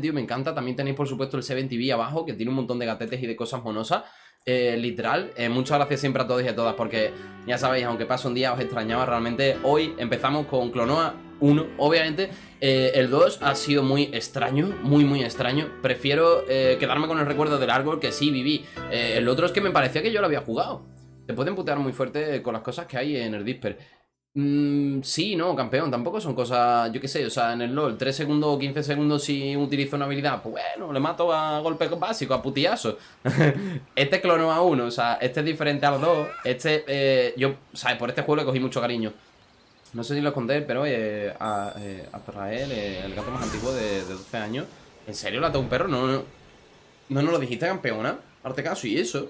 tío, me encanta. También tenéis, por supuesto, el 7TV abajo, que tiene un montón de gatetes y de cosas monosas. Eh, literal, eh, muchas gracias siempre a todos y a todas, porque ya sabéis, aunque pase un día, os extrañaba realmente. Hoy empezamos con Clonoa 1, obviamente. Eh, el 2 ha sido muy extraño, muy, muy extraño. Prefiero quedarme con el recuerdo del árbol que sí viví. el otro es que me parecía que yo lo había jugado. Te pueden putear muy fuerte con las cosas que hay en el Disper. Mm, sí, no, campeón, tampoco son cosas, yo qué sé, o sea, en el LoL, 3 segundos o 15 segundos si utilizo una habilidad, pues bueno, le mato a golpe básico, a putillazo. este clono a uno, o sea, este es diferente a los dos. Este, eh, yo, ¿sabes? Por este juego le cogí mucho cariño. No sé si lo escondé, pero eh, a, eh, eh, el gato más antiguo de, 12 años, ¿en serio le ató un perro? No, no, no, no lo dijiste campeona, arte caso y eso.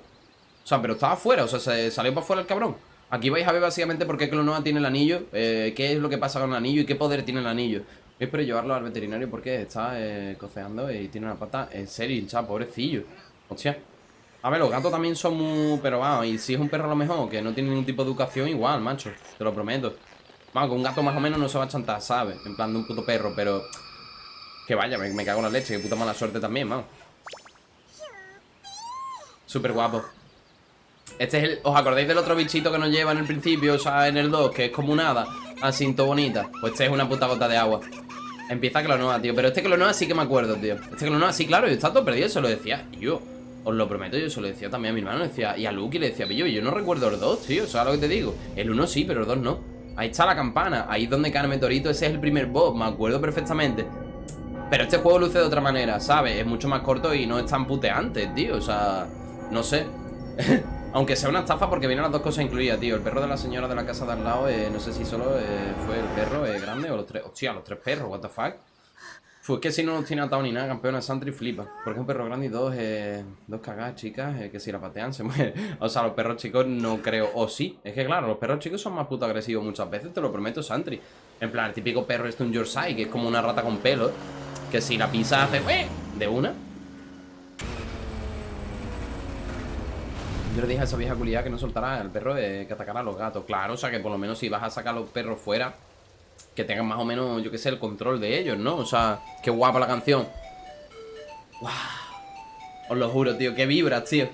O sea, pero estaba afuera, o sea, se salió para afuera el cabrón. Aquí vais a ver básicamente por qué Clonoa tiene el anillo, eh, qué es lo que pasa con el anillo y qué poder tiene el anillo. Yo espero llevarlo al veterinario porque está eh, coceando y tiene una pata en serio pobrecillo. Hostia. A ver, los gatos también son muy... Pero vamos, y si es un perro a lo mejor que no tiene ningún tipo de educación, igual, macho. Te lo prometo. Vamos, con un gato más o menos no se va a chantar, ¿sabes? En plan de un puto perro, pero... Que vaya, me, me cago en la leche, que puta mala suerte también, vamos. Súper guapo. Este es el... ¿Os acordáis del otro bichito que nos lleva en el principio? O sea, en el 2, que es como un hada todo bonita. Pues este es una puta gota de agua. Empieza Clonoa, tío Pero este Clonoa sí que me acuerdo, tío. Este Clonoa sí, claro Yo estaba todo perdido Se lo decía yo. Os lo prometo Yo se lo decía también a mi hermano decía Y a Lucky le decía Pillo Yo no recuerdo el 2, tío sea, lo que te digo. El 1 sí, pero el 2 no. Ahí está la campana Ahí es donde cae el meteorito Ese es el primer boss Me acuerdo perfectamente. Pero este juego luce de otra manera, ¿sabes? Es mucho más corto y no es tan puteante, tío O sea... No sé Aunque sea una estafa porque vienen las dos cosas incluidas, tío. El perro de la señora de la casa de al lado, eh, no sé si solo eh, fue el perro eh, grande o los tres. Hostia, los tres perros, what the fuck. Fue que si no nos tiene atado ni nada, campeona Santry flipa. Porque un perro grande y dos, dos cagadas chicas, que si la patean se muere. O sea, los perros chicos no creo. O sí, es que claro, los perros chicos son más puto agresivos muchas veces, te lo prometo, Santry. En plan, el típico perro este un Yorkshire, que es como una rata con pelo, que si la pisa hace de una. Yo le dije a esa vieja culiada que no soltara al perro de que atacara a los gatos. Claro, o sea que por lo menos si vas a sacar a los perros fuera, que tengan más o menos, yo qué sé, el control de ellos, ¿no? O sea, qué guapa la canción. ¡Wow! Os lo juro, tío, qué vibras, tío.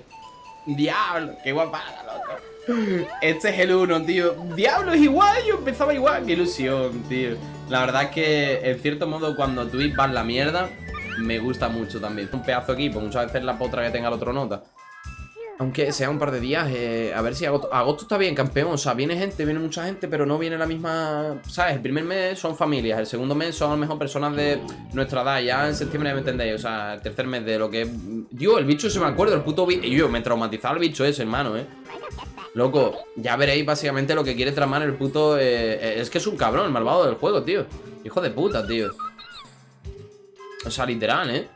¡Diablo! ¡Qué guapada, loco! Este es el uno, tío. ¡Diablo! Es igual, yo empezaba igual. ¡Qué ilusión, tío! La verdad es que, en cierto modo, cuando Twitch vas la mierda, me gusta mucho también. Un pedazo de equipo, muchas veces la potra que tenga el otro nota. Aunque sea un par de días, eh, a ver si agosto, está bien, campeón. O sea, viene gente, viene mucha gente, pero no viene la misma. ¿Sabes? El primer mes son familias, el segundo mes son a lo mejor personas de nuestra edad. Ya en septiembre me entendéis. O sea, el tercer mes de lo que. Yo, el bicho se me acuerdo, el puto bicho. Yo, me traumatizaba el bicho ese, hermano, eh. Loco, ya veréis básicamente lo que quiere tramar el puto. Eh, eh, es que es un cabrón, el malvado del juego, tío. Hijo de puta, tío. O sea, literal, eh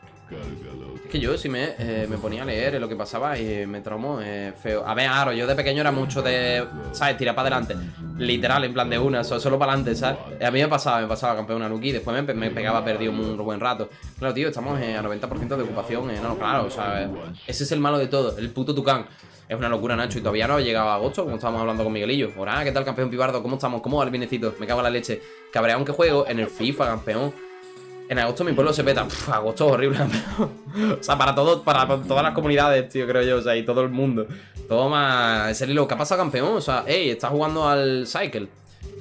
que yo si me, eh, me ponía a leer lo que pasaba y me traumó eh, feo. A ver, Aro, yo de pequeño era mucho de, ¿sabes? Tirar para adelante. Literal, en plan de una, solo, para adelante, ¿sabes? A mí me pasaba, me pasaba campeón a Luki, después me, pegaba perdido un buen rato. Claro, tío, estamos a 90% de ocupación. Eh, no, claro, o sea, ese es el malo de todo, el puto tucán. Es una locura, Nacho, y todavía no ha llegado a agosto, como estábamos hablando con Miguelillo. Hola, ¿qué tal, campeón Pibardo? ¿Cómo estamos? ¿Cómo va el? Me cago en la leche. Cabrea aunque juego en el FIFA, campeón. En agosto mi pueblo se peta. agosto es horrible. o sea, para todo, para todas las comunidades, tío, creo yo. O sea, y todo el mundo. Toma, es el hilo. ¿Qué pasa, campeón? O sea, hey, estás jugando al Cycle.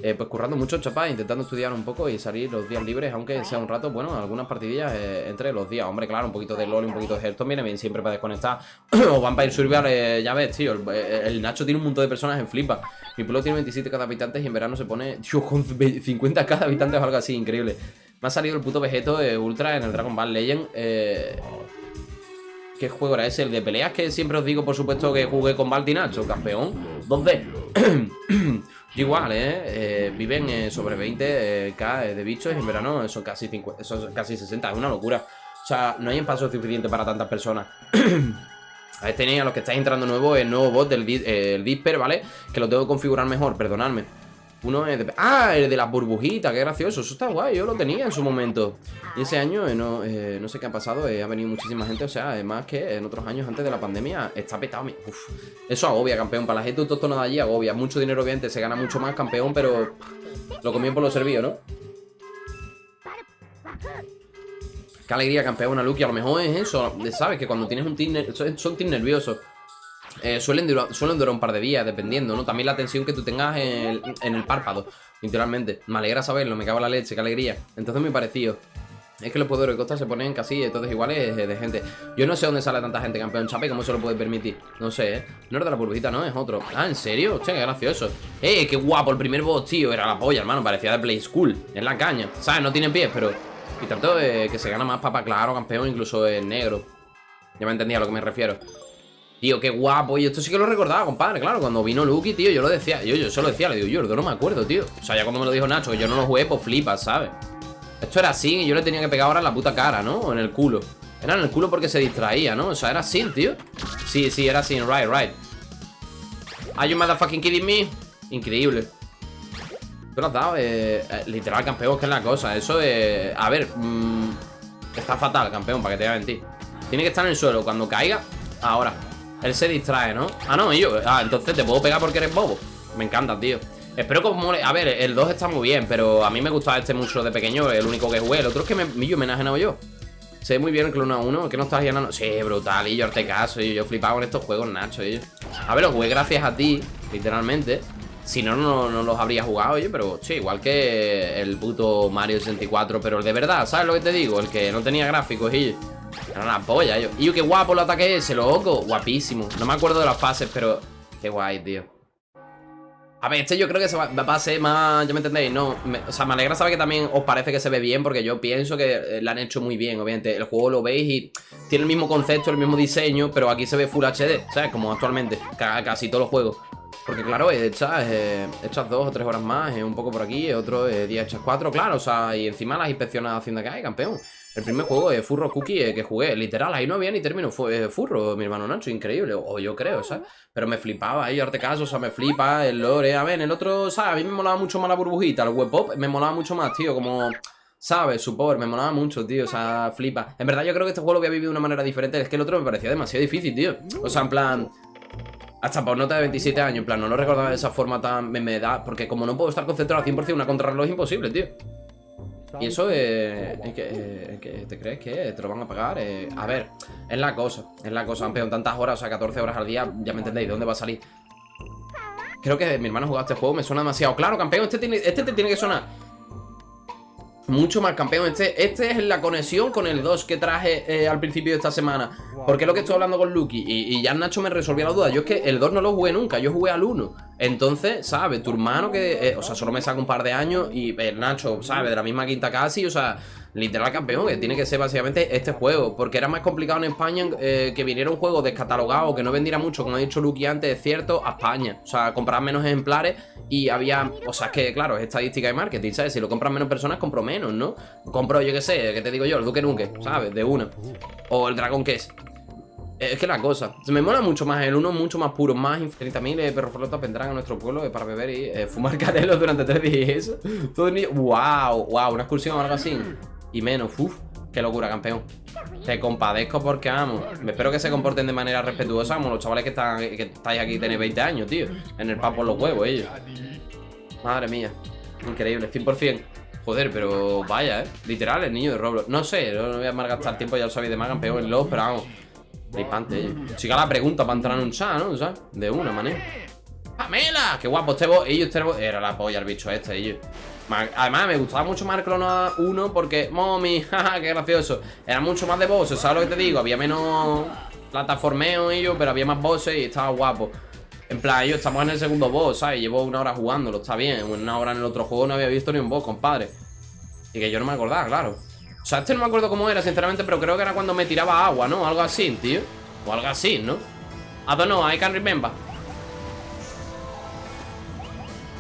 Eh, pues currando mucho, chapa, intentando estudiar un poco y salir los días libres, aunque sea un rato, bueno, algunas partidillas eh, entre los días. Hombre, claro, un poquito de LOL y un poquito de Hearthstone viene bien siempre para desconectar. o Vampire Survival, eh, ya ves, tío, el, Nacho tiene un montón de personas en flipa. Mi pueblo tiene 27 cada habitantes y en verano se pone, tío, con 50 cada habitantes o algo así, increíble. Me ha salido el puto Vegeto Ultra en el Dragon Ball Legend. Eh, ¿Qué juego era ese? El de peleas que siempre os digo, por supuesto, que jugué con Nacho, campeón. 2D. Igual, ¿eh? eh viven eh, sobre 20k eh, de bichos en verano son casi, 50, son casi 60. Es una locura. O sea, no hay espacio suficiente para tantas personas. A ver, tenéis a los que estáis entrando nuevo el nuevo bot del el Disper, ¿vale? Que lo tengo que configurar mejor, perdonadme. Uno es de... ¡Ah! El de las burbujitas, qué gracioso Eso está guay, yo lo tenía en su momento Y ese año, eh, no, eh, no sé qué ha pasado eh, Ha venido muchísima gente, o sea, además que en otros años antes de la pandemia Está petado Uf, Eso agobia, campeón, para la gente autóctona de allí agobia Mucho dinero, obviamente, se gana mucho más, campeón Pero lo comió por lo servido, ¿no? Qué alegría, campeón, una. A lo mejor es eso, ¿sabes? Que cuando tienes un team, son team nerviosos. Eh, suelen, durar, suelen durar un par de días, dependiendo, ¿no? También la tensión que tú tengas en el, párpado, literalmente. Me alegra saberlo, me cago en la leche, qué alegría. Entonces me pareció. Es que los poderes de costa se ponen casi todos iguales de gente. Yo no sé dónde sale tanta gente campeón chape, cómo se lo puede permitir. No sé, ¿eh? No es de la burbujita, no, es otro. Ah, ¿en serio? Hostia, qué gracioso. ¡Eh, qué guapo! El primer boss, tío, era la polla, hermano. Parecía de Play School. En la caña. ¿Sabes? No tiene pies, pero. Y tanto de que se gana más papa claro, campeón, incluso en negro. Ya me entendía a lo que me refiero. Tío, qué guapo. Y esto sí que lo recordaba, compadre. Claro, cuando vino Lucky, tío, yo lo decía. Yo, yo solo decía, le digo, yo no me acuerdo, tío. O sea, ya cuando me lo dijo Nacho, que yo no lo jugué, pues flipas, ¿sabes? Esto era así y yo le tenía que pegar ahora en la puta cara, ¿no? O en el culo. Era en el culo porque se distraía, ¿no? O sea, era así, tío. Sí, sí, era así, right, right. Are you motherfucking kidding me? Increíble. ¿Tú lo has dado? Eh, eh, literal, campeón, que es la cosa. Eso de... A ver, mmm, está fatal, campeón, para que te voy a mentir. Tiene que estar en el suelo. Cuando caiga, ahora. Él se distrae, ¿no? Ah, no, y yo. Ah, entonces te puedo pegar porque eres bobo. Me encanta, tío. Espero que os mole. A ver, el 2 está muy bien, pero a mí me gustaba este mucho de pequeño, el único que jugué. El otro es que me, me homenajeado yo. Se ve muy bien el Clone 1, que no estás llenando. Sí, brutal, y yo arte caso, y yo flipaba con estos juegos, Nacho, y A ver, los jugué gracias a ti, literalmente. Si no, no, los habría jugado, oye, pero sí, igual que el puto Mario 64, pero el de verdad, ¿sabes lo que te digo? El que no tenía gráficos y era una polla, yo. Y yo, qué guapo el ataque ese, loco, guapísimo. No me acuerdo de las fases, pero qué guay, tío. A ver, este yo creo que se va, a ser más, ya me entendéis, no, o sea, me alegra saber que también os parece que se ve bien porque yo pienso que eh, lo han hecho muy bien, obviamente, el juego lo veis y tiene el mismo concepto, el mismo diseño, pero aquí se ve Full HD, ¿sabes? Como actualmente, casi todos los juegos. Porque claro, echas, eh, dos o tres horas más, un poco por aquí, otro día echas cuatro, claro, o sea, y encima las inspecciones haciendo que hay, campeón. El primer juego de Furro Cookie eh, que jugué, literal, ahí no había ni término eh, Furro, mi hermano Nacho, increíble, o yo creo, ¿sabes? Pero me flipaba ahí, arte caso, o sea, me flipa el lore, a ver, el otro, ¿sabes? A mí me molaba mucho más la burbujita, el web pop me molaba mucho más, tío, como... ¿Sabes? Su power, me molaba mucho, tío, o sea, flipa En verdad yo creo que este juego lo voy a vivir de una manera diferente Es que el otro me parecía demasiado difícil, tío O sea, en plan, hasta por nota de 27 años, en plan, no lo recordaba de esa forma tan me, da, porque como no puedo estar concentrado al 100% una contrarreloj es imposible, tío. Y eso eh, es, que, te crees que te lo van a pagar. Eh, a ver, es la cosa, es la cosa. Han pegado tantas horas, o sea, 14 horas al día, ya me entendéis, ¿de dónde va a salir? Creo que mi hermano jugado este juego, me suena demasiado. Claro, campeón, este, tiene, este te tiene que sonar mucho más campeón. Este, este es la conexión con el 2 que traje eh, al principio de esta semana. Porque es lo que estoy hablando con Lucky. Y, ya Nacho me resolvió la duda. Yo es que el 2 no lo jugué nunca. Yo jugué al 1. Entonces, ¿sabes? Tu hermano que... Eh, o sea, solo me saca un par de años. Y el Nacho, ¿sabes? De la misma quinta casi. O sea, literal campeón, que tiene que ser básicamente este juego. Porque era más complicado en España eh, que viniera un juego descatalogado, que no vendiera mucho, como ha dicho Lucky antes, es cierto, a España. O sea, comprar menos ejemplares y había... O sea, es que, claro, es estadística de marketing, ¿sabes? Si lo compran menos personas, compro menos, ¿no? Compro, yo qué sé, ¿qué te digo yo? El Duque Nunque, ¿sabes? De una. O el Dragon Quest. Es que la cosa, me mola mucho más el uno, mucho más puro, más mil eh, perros flotas vendrán a nuestro pueblo eh, para beber y eh, fumar canelos durante tres días. Todo el wow, wow, una excursión o algo así. Y menos, uff, qué locura, campeón. Te compadezco porque, amo. me espero que se comporten de manera respetuosa como los chavales que, están, que estáis aquí tenéis 20 años, tío. En el pan por los huevos, ellos. Madre mía, increíble, 100%. Joder, pero vaya, ¿eh? Literal, el niño de Roblox. No sé, no voy a malgastar tiempo, ya lo sabéis de más, campeón en los, pero vamos. Flipante, ellos. Chica la pregunta para entrar en un chat, ¿no? Sea, de una manera. ¡Pamela! ¡Qué guapo este vos! Ellos, este Era la polla el bicho este, ellos. Además, me gustaba mucho más el Clone 1 porque, mommy, jaja, qué gracioso. Era mucho más de bosses, ¿sabes lo que te digo? Había menos plataformeo ellos, pero había más bosses y estaba guapo. En plan, ellos estamos en el segundo boss, ¿sabes? Llevo una hora jugándolo, está bien. Una hora en el otro juego no había visto ni un boss, compadre. Y que yo no me acordaba, claro. O sea, este no me acuerdo cómo era, sinceramente, pero creo que era cuando me tiraba agua, ¿no? Algo así, tío. O algo así, ¿no? I don't know, I can remember.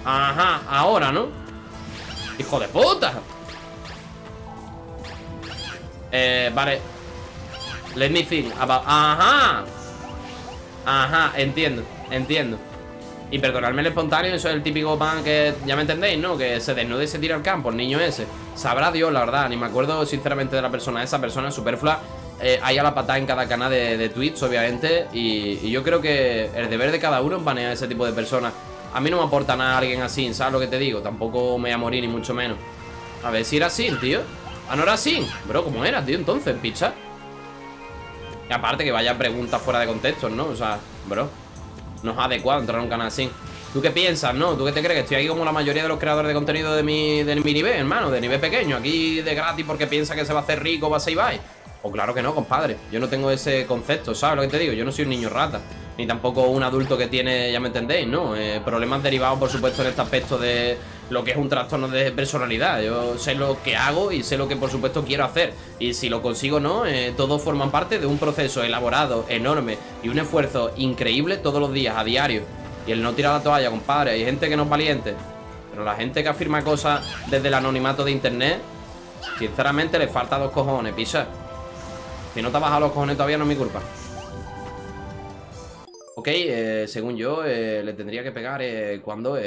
Ajá, ahora, ¿no? ¡Hijo de puta! Eh, vale Let me think about... ¡Ajá! Ajá, entiendo, entiendo Y perdonadme el espontáneo, eso es el típico pan que... Ya me entendéis, ¿no? Que se desnude y se tira al campo, el niño ese Sabrá Dios, la verdad, ni me acuerdo sinceramente de la persona Esa persona superflua eh, Hay a la patada en cada canal de, de tweets, obviamente y, y, yo creo que el deber de cada uno es banear a ese tipo de personas a mí no me aporta nada alguien así, ¿sabes lo que te digo? Tampoco me voy a morir ni mucho menos A ver si era así, tío Anora Sin. Bro, ¿cómo era, tío? Entonces, picha. Y aparte que vaya preguntas fuera de contexto, ¿no? O sea, bro. No es adecuado entrar a un canal así. ¿Tú qué piensas, no? ¿Tú qué te crees? Estoy aquí como la mayoría de los creadores de contenido de mi, de mi nivel, hermano, de nivel pequeño. Aquí de gratis porque piensa que se va a hacer rico, va a ser Ibai. O claro que no, compadre. Yo no tengo ese concepto, ¿sabes lo que te digo? Yo no soy un niño rata. Ni tampoco un adulto que tiene, ya me entendéis, ¿no? Eh, problemas derivados, por supuesto, en este aspecto de lo que es un trastorno de personalidad. Yo sé lo que hago y sé lo que, por supuesto, quiero hacer. Y si lo consigo o no, eh, todos forman parte de un proceso elaborado, enorme y un esfuerzo increíble todos los días, a diario. Y el no tirar la toalla, compadre. Hay gente que no es valiente. Pero la gente que afirma cosas desde el anonimato de internet, sinceramente le falta dos cojones, pisa. Si no te has bajado los cojones todavía no es mi culpa. Ok, eh, según yo, eh, le tendría que pegar eh, cuando,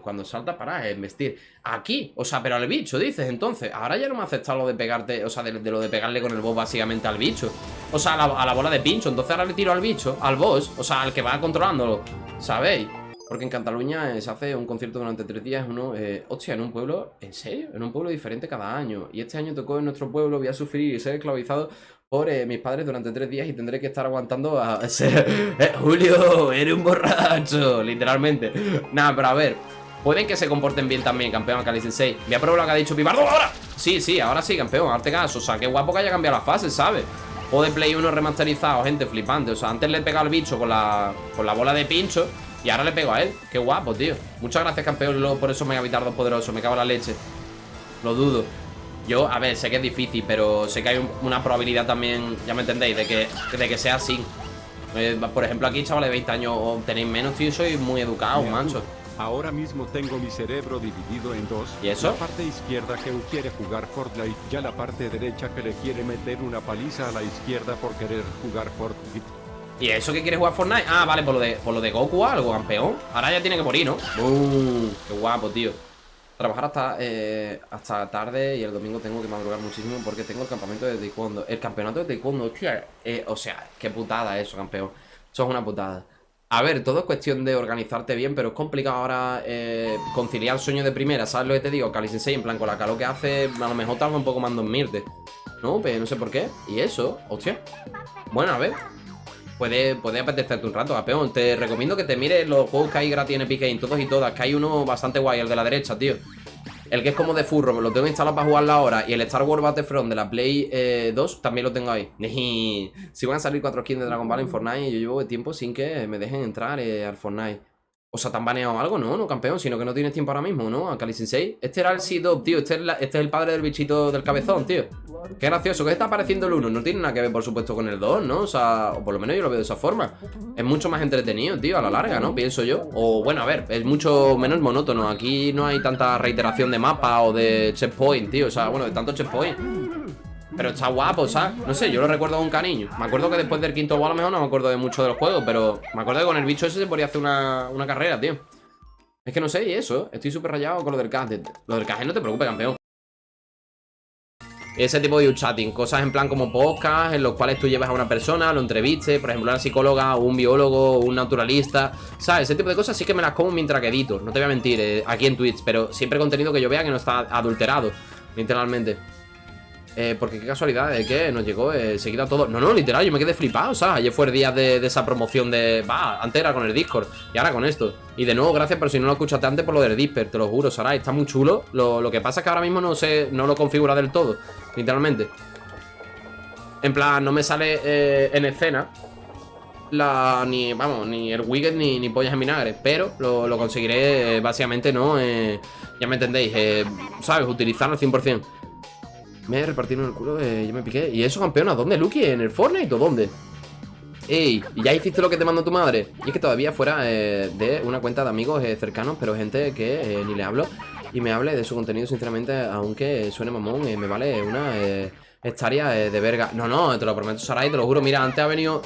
cuando salta para investir. Aquí, o sea, pero al bicho, dices, entonces. Ahora ya no me ha aceptado lo de pegarte, o sea, de, lo de pegarle con el boss básicamente al bicho. O sea, a la, bola de pincho. Entonces ahora le tiro al bicho, al boss, o sea, al que va controlándolo. ¿Sabéis? Porque en Cataluña se hace un concierto durante tres días. Uno, hostia, en un pueblo, ¿en serio? En un pueblo diferente cada año. Y este año tocó en nuestro pueblo, voy a sufrir y ser esclavizado por eh, mis padres durante tres días y tendré que estar aguantando a. Eh, Julio, eres un borracho, literalmente. Nada, pero a ver, pueden que se comporten bien también, campeón Cali Sensei. Voy a probar lo que ha dicho Pibardo ahora. Sí, sí, ahora sí, campeón, arte caso. O sea, qué guapo que haya cambiado la fase, ¿sabes? O de Play 1 remasterizado, gente, flipante. O sea, antes le he pegado al bicho con la, con la bola de pincho y ahora le pego a él. Qué guapo, tío. Muchas gracias, campeón, por eso me ha poderoso. Me cago en la leche. Lo dudo. Yo, a ver, sé que es difícil, pero sé que hay una probabilidad también, ya me entendéis, de que, de que sea así. Eh, por ejemplo, aquí, chavales de 20 años o tenéis menos, tío, soy muy educado, mancho. Ahora mismo tengo mi cerebro dividido en dos. ¿Y eso? La parte izquierda que quiere jugar Fortnite, ya la parte derecha que le quiere meter una paliza a la izquierda por querer jugar Fortnite. ¿Y eso que quiere jugar Fortnite? Ah, vale, por lo de, por lo de Goku o algo, campeón. Ahora ya tiene que morir, ¿no? ¡Qué guapo, tío! Trabajar hasta, eh, hasta tarde y el domingo tengo que madrugar muchísimo porque tengo el campamento de taekwondo. El campeonato de taekwondo, hostia, eh, o sea, qué putada eso, campeón. Eso es una putada. A ver, todo es cuestión de organizarte bien, pero es complicado ahora eh, conciliar el sueño de primera, ¿sabes lo que te digo? Cali Sensei, en plan, con la calor que hace, a lo mejor tarda un poco más en dormirte. No, pero no sé por qué. ¿Y eso? Hostia. Bueno, a ver. Puede, puede apetecerte un rato, campeón. Te recomiendo que te mires los juegos que hay gratis en Epic Games, todos y todas. Que hay uno bastante guay, el de la derecha, tío. El que es como de furro, me lo tengo instalado para jugarlo ahora. Y el Star Wars Battlefront de la Play 2 eh, también lo tengo ahí. si van a salir cuatro skins de Dragon Ball en Fortnite, yo llevo tiempo sin que me dejen entrar eh, al Fortnite. O sea, ¿te han baneado algo? No, no, campeón, sino que no tienes tiempo ahora mismo, ¿no? A Kali Sensei. Este era el Seed tío. Este es, este es, el padre del bichito del cabezón, tío. Qué gracioso. ¿Qué está apareciendo el 1? No tiene nada que ver, por supuesto, con el 2, ¿no? O sea, o por lo menos yo lo veo de esa forma. Es mucho más entretenido, tío, a la larga, ¿no? Pienso yo. O bueno, a ver, es mucho menos monótono. Aquí no hay tanta reiteración de mapa o de checkpoint, tío. O sea, bueno, de tanto checkpoint. Pero está guapo, ¿sabes? No sé, yo lo recuerdo con cariño Me acuerdo que después del quinto a lo mejor no me acuerdo de mucho de los juegos Pero me acuerdo que con el bicho ese se podría hacer una, una carrera, tío Es que no sé, y eso Estoy súper rayado con lo del caje Lo del caje no te preocupes, campeón ese tipo de chatting, cosas en plan como podcast en los cuales tú llevas a una persona, lo entrevistes, por ejemplo una psicóloga, un biólogo, un naturalista, ¿sabes? Ese tipo de cosas sí que me las como mientras que edito, no te voy a mentir, eh, aquí en Twitch, pero siempre contenido que yo vea que no está adulterado, literalmente. Eh, porque qué casualidad de que nos llegó eh, seguida todo. No, no, literal, yo me quedé flipado, o sea, ayer fue el día de, esa promoción de. Va, antes era con el Discord y ahora con esto. Y de nuevo, gracias, pero si no lo escuchaste antes por lo del Discord, te lo juro, Sarai, está muy chulo. Lo, que pasa es que ahora mismo no sé, no lo configura del todo, literalmente. En plan, no me sale eh, en escena la, ni, vamos, ni el widget ni, ni pollas en vinagre Pero lo, conseguiré, básicamente, ¿no? ya me entendéis, ¿sabes? Utilizarlo al 100% me repartieron el culo, yo me piqué ¿Y eso, campeona? ¿Dónde, Lucky? ¿En el Fortnite o dónde? Ey, ¿y ya hiciste lo que te mandó tu madre? Y es que todavía fuera eh, de una cuenta de amigos eh, cercanos Pero gente que eh, ni le hablo Y me hable de su contenido, sinceramente Aunque suene mamón, me vale una estaria de verga No, no, te lo prometo, Sarai, te lo juro Mira, antes ha venido...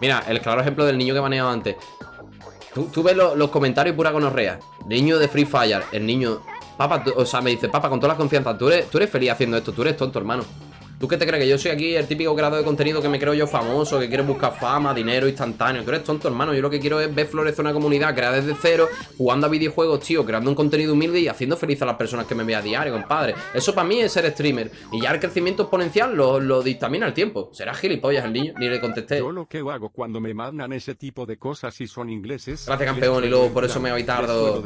Mira, el claro ejemplo del niño que baneaba antes Tú, ves los comentarios pura gonorrea Niño de Free Fire El niño Papá, o sea, me dice, papá, con toda la confianza, ¿tú eres, tú eres feliz haciendo esto, tú eres tonto, hermano. ¿Tú qué te crees? Que yo soy aquí el típico creador de contenido que me creo yo famoso, que quiere buscar fama, dinero instantáneo. Tú eres tonto, hermano. Yo lo que quiero es ver florecer una comunidad, crear desde cero, jugando a videojuegos, tío, creando un contenido humilde y haciendo feliz a las personas que me vean a diario, compadre. Eso para mí es ser streamer. Y ya el crecimiento exponencial lo, lo dictamina el tiempo. Será gilipollas el niño, ni le contesté. Yo lo que hago cuando me mandan ese tipo de cosas y son ingleses. Gracias, campeón, y luego por eso me voy tardo.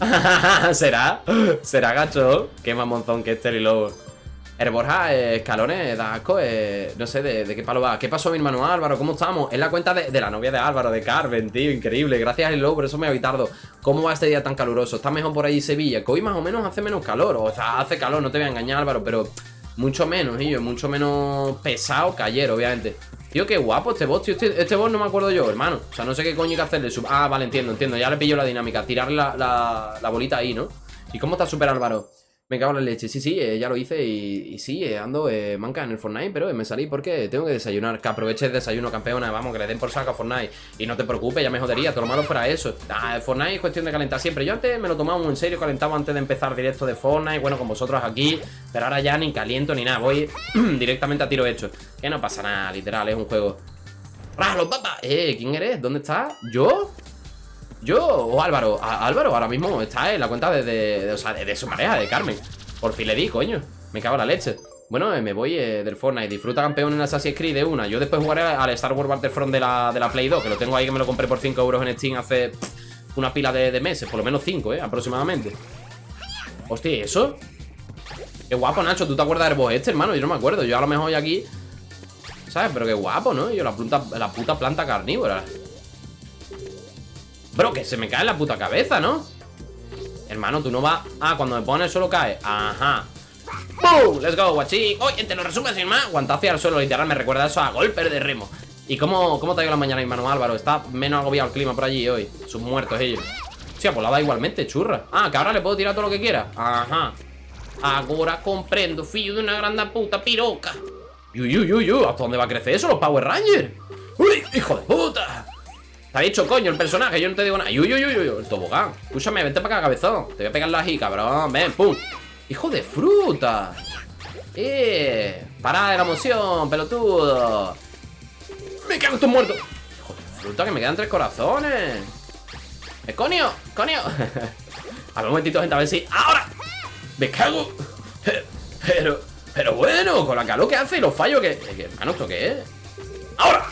¿Será? ¿Será gacho? Qué mamonzón que este y luego. El Borja, eh, escalones, da asco, eh, no sé de, qué palo va. ¿Qué pasó mi hermano Álvaro? ¿Cómo estamos? Es la cuenta de, la novia de Álvaro, de Carmen, tío, increíble. Gracias, Hello, por eso me habéis tardo. ¿Cómo va este día tan caluroso? ¿Está mejor por ahí Sevilla? Que hoy más o menos hace menos calor. O sea, hace calor, no te voy a engañar, Álvaro, pero mucho menos, tío, mucho menos pesado que ayer, obviamente. Tío, qué guapo este boss, tío. Este, este boss no me acuerdo yo, hermano. O sea, no sé qué coño hay que hacerle. Ah, vale, entiendo, entiendo. Ya le pillo la dinámica. Tirarle la, la, la bolita ahí, ¿no? ¿Y cómo está Super Álvaro? Me cago en la leche. Sí, sí, eh, ya lo hice y, sí, eh, ando eh, manca en el Fortnite, pero me salí porque tengo que desayunar. Que aproveche el desayuno, campeona. Vamos, que le den por saco a Fortnite. Y no te preocupes, ya me jodería. Todo lo malo fuera eso. Ah, Fortnite es cuestión de calentar siempre. Yo antes me lo tomaba muy en serio, calentaba antes de empezar directo de Fortnite. Bueno, con vosotros aquí. Pero ahora ya ni caliento ni nada. Voy directamente a tiro hecho. Que no pasa nada, literal, es un juego. ¡Ralo, papá! Eh, ¿quién eres? ¿Dónde estás? ¿Yo? ¿Yo o Álvaro? Álvaro ahora mismo está en la cuenta de, o sea, de, su pareja, de Carmen. Por fin le di, coño. Me cago en la leche. Bueno, eh, me voy eh, del Fortnite. Disfruta campeón en Assassin's Creed de una. Yo después jugaré al Star Wars Battlefront de la, de la Play 2, que lo tengo ahí que me lo compré por 5 euros en Steam hace una pila de, meses. Por lo menos 5, eh, aproximadamente. Hostia, ¿y ¿eso? Qué guapo, Nacho. ¿Tú te acuerdas del boss este, hermano? Yo no me acuerdo. Yo a lo mejor hoy aquí... ¿Sabes? Pero qué guapo, ¿no? Yo la puta planta carnívora. Bro, que se me cae en la puta cabeza, ¿no? Hermano, tú no vas... Ah, cuando me pones solo cae Ajá ¡Boom! ¡Let's go, guachín! Oye, te lo resumo sin más Guantazo al suelo, literal, me recuerda eso a golpe de remo ¿Y cómo, cómo te ha ido la mañana, hermano Álvaro? Está menos agobiado el clima por allí hoy Sus muertos ellos Hostia, pues la da igualmente, churra Ah, que ahora le puedo tirar todo lo que quiera Ajá Ahora comprendo, fillo de una grande puta piroca Uy, uy, uy, uy ¿Hasta dónde va a crecer eso, los Power Rangers? ¡Uy, hijo de puta! Te ha dicho coño el personaje, yo no te digo nada. Uy, uy, uy, uy, el tobogán. Escúchame, vente para acá, cabezón. Te voy a pegar la aquí, cabrón. Ven, pum. Hijo de fruta. Eh. Pará de la emoción, pelotudo. Me cago en tus muertos. Hijo de fruta, que me quedan tres corazones. Eh, coño, coño. a ver, un momentito, gente, a ver si. ¡Ahora! Me cago. Pero, pero bueno, con la calor que hace y los fallos que. que, Hermano, ¿esto qué es? ¡Ahora!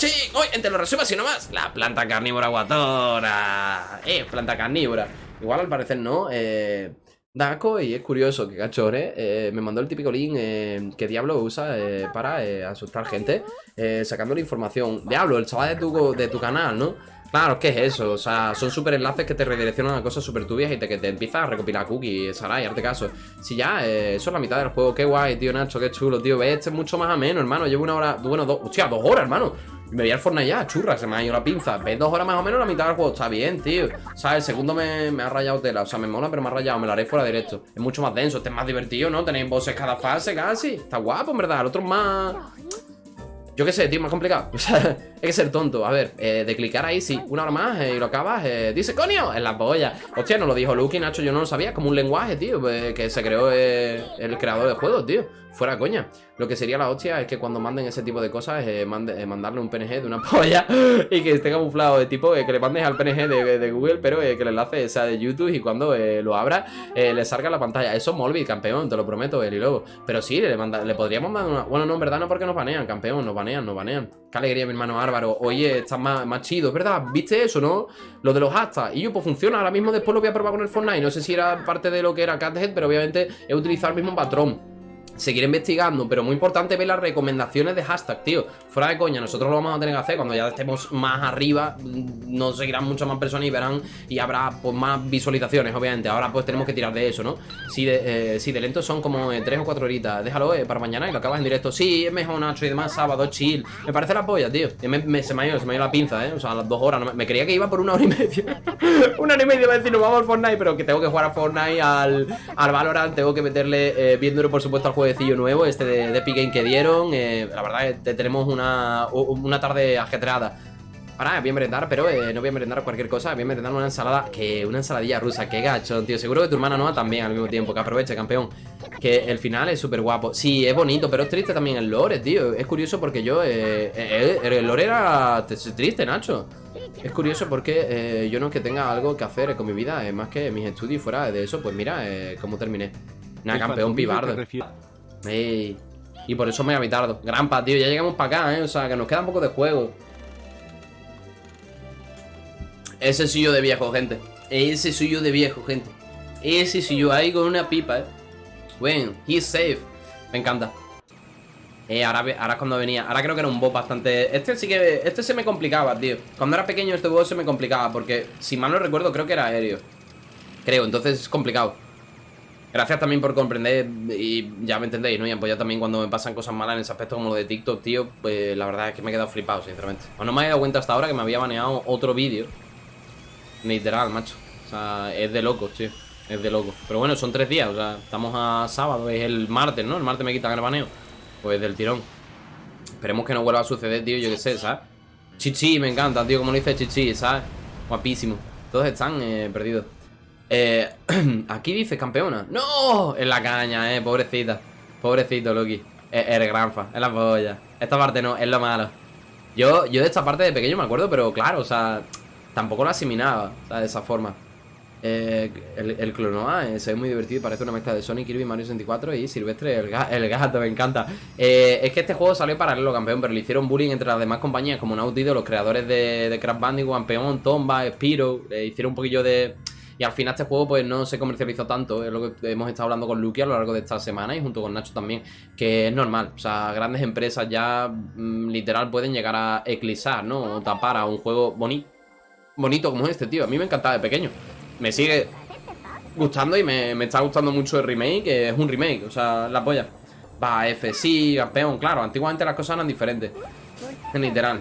¡Let's go, guachín! Hoy, entre los resumos y no más. La planta carnívora guatora. Eh, planta carnívora. Igual al parecer no. Eh. Daco, y es curioso que Cachore eh, me mandó el típico link eh, que Diablo usa eh, para eh, asustar gente, eh, sacándole información. Diablo, el chaval de tu, de tu canal, ¿no? Claro, ¿qué es eso? O sea, son super enlaces que te redireccionan a cosas súper turbias y te, que te empiezas a recopilar cookies, Sarai, hazte caso. Si ya, eso es la mitad del juego, qué guay, tío Nacho, qué chulo, tío. Ves, este es mucho más ameno, hermano. Llevo una hora, bueno, dos, hostia, dos horas, hermano. Me voy al Fortnite ya, churra, se me ha ido la pinza. Ves dos horas más o menos la mitad del juego, está bien, tío. O sea, el segundo me, me ha rayado tela, o sea, me mola, pero me ha rayado, me lo haré fuera directo. Es mucho más denso, este es más divertido, ¿no? Tenéis voces cada fase casi. Está guapo, en verdad. El otro es más. Yo qué sé, tío, más complicado. O sea, hay que ser tonto. A ver, eh, de clicar ahí, sí, una hora más eh, y lo acabas. eh, dice, coño, en la polla. Hostia, no lo dijo Lucky, Nacho, yo no lo sabía. Como un lenguaje, tío, que se creó el creador de juegos, tío. Fuera coña. Lo que sería la hostia es que cuando manden ese tipo de cosas, eh, eh, mandarle un PNG de una polla y que esté camuflado de tipo eh, que le mandes al PNG de, Google, pero eh, que el enlace sea de YouTube y cuando lo abra, le salga la pantalla. Eso Molby, campeón, te lo prometo, Eli Lobo. Pero sí, le, manda- le podríamos mandar una. Bueno, no, en verdad no, porque nos banean, campeón, nos banean, nos banean. Qué alegría, mi hermano Álvaro. Oye, estás más, más chido, es verdad. ¿Viste eso, no? Lo de los hashtags. Y yo, pues funciona. Ahora mismo después lo voy a probar con el Fortnite. No sé si era parte de lo que era Cathead, pero obviamente he utilizado el mismo patrón seguir investigando, pero muy importante ver las recomendaciones de hashtag, tío. Fuera de coña, nosotros lo vamos a tener que hacer cuando ya estemos más arriba, mm, nos seguirán muchas más personas y verán y habrá pues más visualizaciones, obviamente. Ahora pues tenemos que tirar de eso, ¿no? Si de, eh, si de lento son como 3 o 4 horitas, déjalo eh, para mañana y lo acabas en directo. Sí, es mejor Nacho y demás, sábado, chill. Me parece la polla, tío. Se, me ha ido, se me ha ido la pinza, ¿eh? O sea, las 2 horas. no me, creía que iba por una hora y media. una hora y media, va a decir, nos vamos al Fortnite, pero que tengo que jugar a Fortnite, al, al Valorant, tengo que meterle eh, bien duro, por supuesto, al jueguecillo nuevo, este de, de Epic Game que dieron. eh, la verdad es que tenemos una, una tarde ajetreada. Ahora voy a merendar, pero eh, no voy a merendar cualquier cosa Voy a merendar una ensalada, que una ensaladilla rusa Qué gacho, tío, seguro que tu hermana Noah también al mismo tiempo Que aproveche, campeón Que el final es súper guapo Sí, es bonito, pero es triste también el lore, tío Es curioso porque yo, eh, eh, el lore era triste, Nacho es curioso porque eh, yo no es que tenga algo que hacer con mi vida, es más que mis estudios fuera de eso, pues mira eh, cómo terminé. Nada, campeón pibardo. Y por eso me ha tardo. Grampa, tío, ya llegamos para acá, ¿eh? O sea, que nos queda un poco de juego. Ese soy yo de viejo, gente. Ese soy yo de viejo, gente. Ese soy yo ahí con una pipa, ¿eh? Bueno, he's safe. Me encanta. Eh, ahora, ahora cuando venía Ahora creo que era un boss bastante... Este sí que... Este se me complicaba, tío Cuando era pequeño este boss se me complicaba Porque, si mal no recuerdo, creo que era aéreo Creo, entonces es complicado Gracias también por comprender Y ya me entendéis, ¿no? Y apoyar también cuando me pasan cosas malas en ese aspecto como lo de TikTok, tío Pues la verdad es que me he quedado flipado, sinceramente. O no me he dado cuenta hasta ahora que me había baneado otro vídeo. Literal, macho. O sea, es de locos, tío. Es de locos. Pero bueno, son tres días, o sea, estamos a sábado Es el martes, ¿no? El martes me quitan el baneo. Pues del tirón. Esperemos que no vuelva a suceder, tío, yo qué sé, ¿sabes? Chichi, me encanta, tío, como lo dice Chichi, ¿sabes? Guapísimo. Todos están eh, perdidos eh, Aquí dice campeona ¡No! En la caña, eh, pobrecita Pobrecito, Loki Eres granfa, es la polla Esta parte no, es lo malo yo, yo de esta parte de pequeño me acuerdo, pero claro, o sea Tampoco la asimilaba, ¿sabes? De esa forma eh, el, el Clonoa eh, se ve muy divertido, parece una mezcla de Sonic, Kirby, Mario 64 y Silvestre el, el gato, me encanta. Eh, es que este juego salió paralelo, campeón, pero le hicieron bullying entre las demás compañías como Naughty los creadores de, de Crash Bandicoot, campeón, Tomba, Spiro, le hicieron un poquillo de... Y al final este juego pues no se comercializó tanto, es lo que hemos estado hablando con Lucky a lo largo de esta semana y junto con Nacho también, que es normal, o sea, grandes empresas ya mm, literal pueden llegar a eclipsar, ¿no? O tapar a un juego bonito, bonito como este, tío, a mí me encantaba de pequeño me sigue gustando y me, está gustando mucho el remake, es un remake, o sea, la polla. Va, F, sí, campeón, claro, antiguamente las cosas eran diferentes. Literal.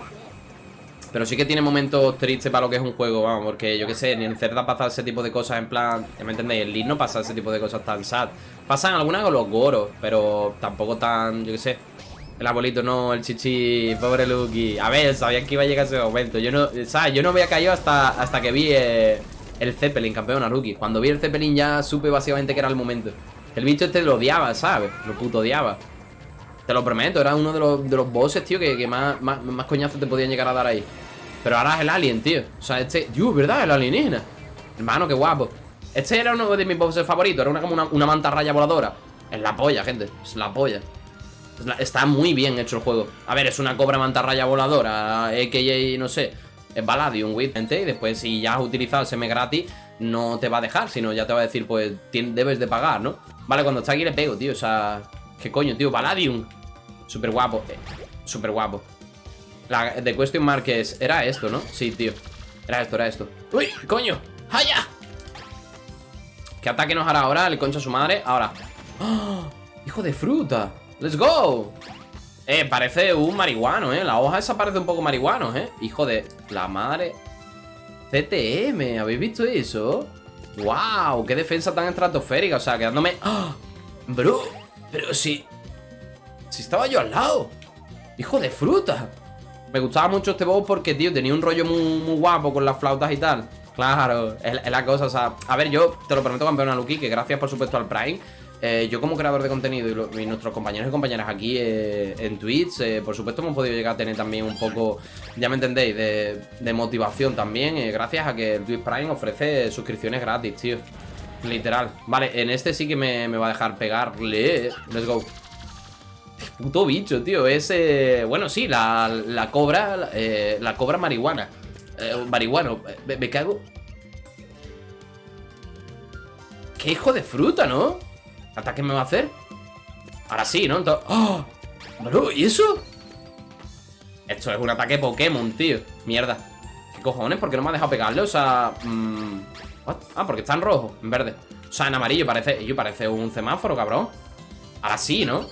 Pero sí que tiene momentos tristes para lo que es un juego, vamos, porque yo qué sé, ni en Cerda pasa ese tipo de cosas en plan, me entendéis, en League no pasa ese tipo de cosas tan sad. Pasan algunas con los goros, pero tampoco tan, yo qué sé. El abuelito no, el chichi, pobre Lucky. A ver, sabía que iba a llegar ese momento. Yo no, ¿sabes? Yo no había caído hasta, hasta que vi... Eh, el Zeppelin, campeón a rookie. Cuando vi el Zeppelin ya supe básicamente que era el momento. El bicho este lo odiaba, ¿sabes? Lo puto odiaba. Te lo prometo, era uno de los, de los bosses, tío, que, más, más, coñazos te podían llegar a dar ahí. Pero ahora es el alien, tío. O sea, este... Dios, ¿verdad? El alienígena. Hermano, qué guapo. Este era uno de mis bosses favoritos. Era una, como una, una manta raya voladora. Es la polla, gente. Es la polla. está muy bien hecho el juego. A ver, es una cobra mantarraya voladora. A.K.A. no sé es Baladium with y después si ya has utilizado el seme gratis no te va a dejar, sino ya te va a decir pues debes de pagar, ¿no? Vale, cuando está aquí le pego, tío, o sea, ¿qué coño, tío? Baladium Súper guapo, eh, súper guapo La de Question Mark es, era esto, ¿no? Sí, tío, era esto, era esto ¡Uy, coño! ¡Haya! ¿Qué ataque nos hará ahora el concha su madre? Ahora ¡Oh! ¡Hijo de fruta! ¡Let's go! Eh, parece un marihuano, eh La hoja esa parece un poco marihuano, eh Hijo de la madre CTM, ¿habéis visto eso? ¡Wow! ¡Qué defensa tan estratosférica! O sea, quedándome... ¡Ah! ¡Bro! Pero si... Si estaba yo al lado ¡Hijo de fruta! Me gustaba mucho este boss porque, tío, tenía un rollo muy, guapo con las flautas y tal Claro, es, la cosa, o sea A ver, yo te lo prometo, campeona Lucky Que gracias, por supuesto, al Prime eh, yo como creador de contenido y, nuestros compañeros y compañeras aquí eh, en Twitch, eh, por supuesto hemos podido llegar a tener también un poco, ya me entendéis, de, motivación también, gracias a que el Twitch Prime ofrece suscripciones gratis, tío. Literal. Vale, en este sí que me, va a dejar pegarle. Let's go. Puto bicho, tío. Es, bueno, sí, la, cobra, la cobra marihuana. marihuano. Me, cago. Qué hijo de fruta, ¿no? ¿Ataque me va a hacer? Ahora sí, ¿no? Entonces... ¡Oh! Bro, ¿y eso? Esto es un ataque Pokémon, tío Mierda ¿Qué cojones? ¿Por qué no me ha dejado pegarle? O sea... Mmm... Ah, porque está en rojo, en verde O sea, en amarillo parece... Yo parece un semáforo, cabrón Ahora sí, ¿no?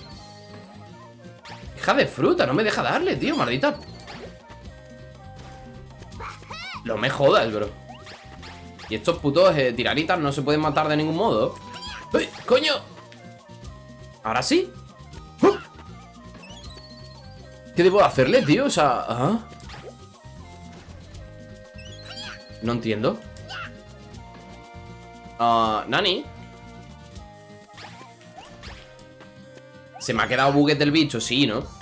Hija de fruta, no me deja darle, tío, maldita No me jodas, bro Y estos putos eh, no se pueden matar de ningún modo ¡Uy, coño! Ahora sí ¿Qué debo hacerle, tío? O sea... No entiendo. Ah, Nani. ¿Se me ha quedado buguet del bicho? Sí, ¿no?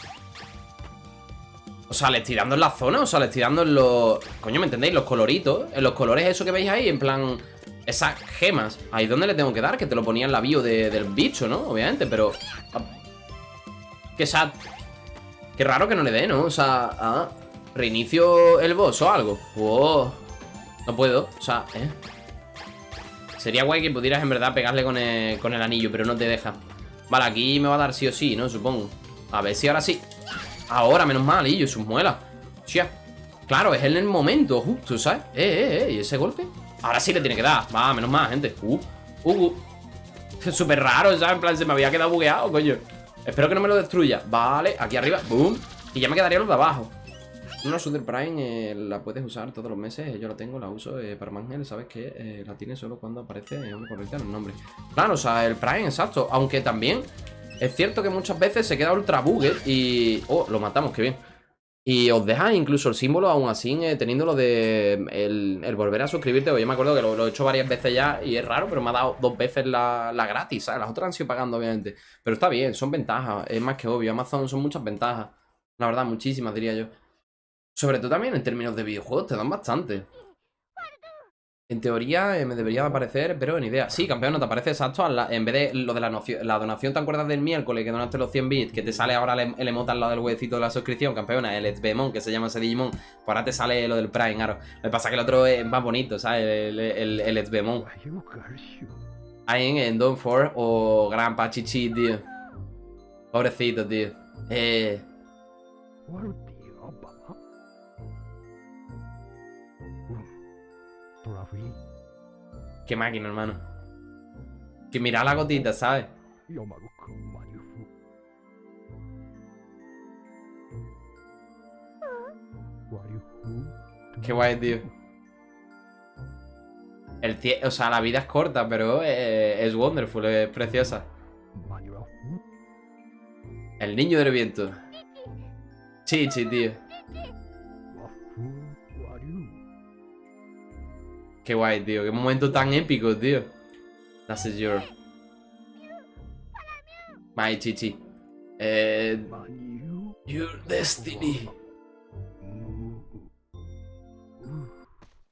Sea, le estoy dando en la zona O sea, le estoy dando en los... Coño, ¿me entendéis? Los coloritos En los colores eso que veis ahí En plan... Esas gemas Ahí donde le tengo que dar Que te lo ponía en la bio del bicho, ¿no? Obviamente, pero... Ah, qué sad Qué raro que no le dé, ¿no? O sea... Ah, reinicio el boss o algo No puedo O sea, ¿eh? Sería guay que pudieras en verdad pegarle con el, con el anillo Pero no te deja Vale, aquí me va a dar sí o sí, ¿no? Supongo A ver si ahora sí Ahora, menos mal, y sus muelas. Chia Claro, es en el momento justo, ¿sabes? Eh, eh, eh, ¿y ese golpe? Ahora sí le tiene que dar. Va, menos mal, gente. Uh, uh, uh. Súper raro, ¿sabes? En plan, se me había quedado bugueado, coño. Espero que no me lo destruya. Vale, aquí arriba Boom. Y ya me quedaría los de abajo. Una Super Prime eh, la puedes usar todos los meses, yo la tengo, la uso eh, para Mangel, sabes que eh, la tiene solo cuando aparece una correcta en el nombre. Claro, o sea, el Prime, exacto, aunque también es cierto que muchas veces se queda ultra bugue y... Oh, lo matamos, qué bien. Y os deja incluso el símbolo aún así teniendo lo de el, volver a suscribirte. Yo me acuerdo que lo, he hecho varias veces ya y es raro, pero me ha dado dos veces la, la gratis, ¿sabes? Las otras han sido pagando, obviamente. Pero está bien, son ventajas, es más que obvio. Amazon son muchas ventajas. La verdad, muchísimas, diría yo. Sobre todo también en términos de videojuegos, te dan bastante. En teoría eh, me debería aparecer, pero en idea. Sí, campeón, no te aparece exacto. en vez de lo de la, la donación, ¿te acuerdas del miércoles que donaste los 100 bits? Que te sale ahora el, el emote al lado del huevecito de la suscripción, campeona, el Etzbemon, que se llama ese Digimon. Pues ahora te sale lo del Prime, claro. Lo pasa que el otro es más bonito, ¿sabes? El, el, el Etzbemon. Ahí en, Don 4 o Gran Pachichi, tío. Pobrecito, tío. Eh. Qué máquina, hermano. Que mira la gotita, ¿sabes? Qué guay, tío. El o sea, la vida es corta, pero es wonderful, es preciosa. El niño del viento. Chichi, tío. Qué guay, tío. Qué momento tan épico, tío. That's your... My chichi. Eh... Your destiny.